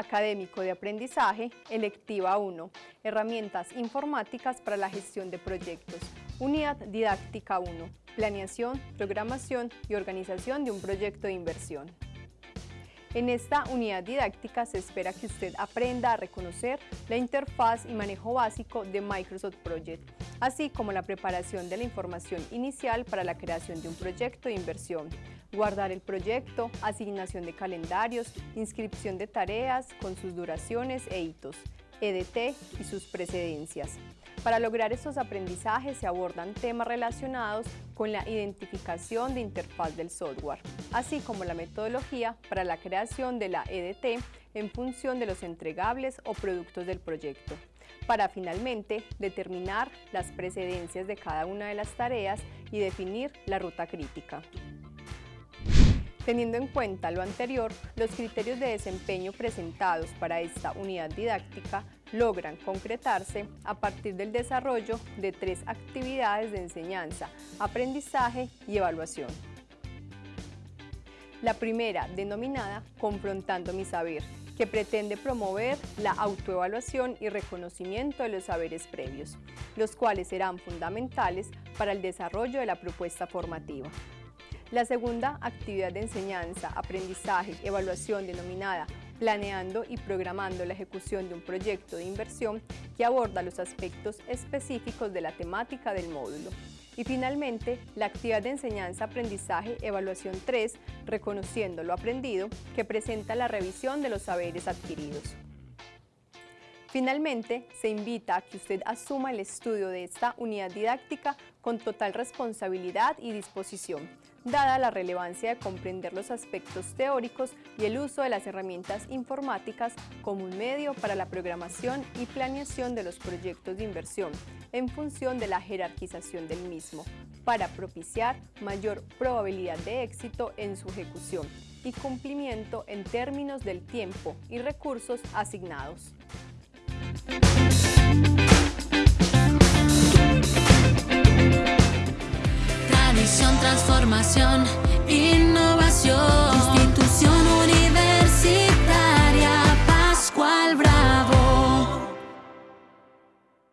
académico de aprendizaje, electiva 1, herramientas informáticas para la gestión de proyectos, unidad didáctica 1, planeación, programación y organización de un proyecto de inversión. En esta unidad didáctica se espera que usted aprenda a reconocer la interfaz y manejo básico de Microsoft Project, así como la preparación de la información inicial para la creación de un proyecto de inversión, guardar el proyecto, asignación de calendarios, inscripción de tareas con sus duraciones e hitos, EDT y sus precedencias. Para lograr estos aprendizajes se abordan temas relacionados con la identificación de interfaz del software, así como la metodología para la creación de la EDT en función de los entregables o productos del proyecto, para finalmente determinar las precedencias de cada una de las tareas y definir la ruta crítica. Teniendo en cuenta lo anterior, los criterios de desempeño presentados para esta unidad didáctica logran concretarse a partir del desarrollo de tres actividades de enseñanza, aprendizaje y evaluación. La primera, denominada Confrontando mi saber, que pretende promover la autoevaluación y reconocimiento de los saberes previos, los cuales serán fundamentales para el desarrollo de la propuesta formativa. La segunda actividad de enseñanza, aprendizaje, evaluación denominada planeando y programando la ejecución de un proyecto de inversión que aborda los aspectos específicos de la temática del módulo. Y finalmente, la actividad de enseñanza, aprendizaje, evaluación 3, reconociendo lo aprendido, que presenta la revisión de los saberes adquiridos. Finalmente, se invita a que usted asuma el estudio de esta unidad didáctica con total responsabilidad y disposición, dada la relevancia de comprender los aspectos teóricos y el uso de las herramientas informáticas como un medio para la programación y planeación de los proyectos de inversión, en función de la jerarquización del mismo, para propiciar mayor probabilidad de éxito en su ejecución y cumplimiento en términos del tiempo y recursos asignados. Innovación, institución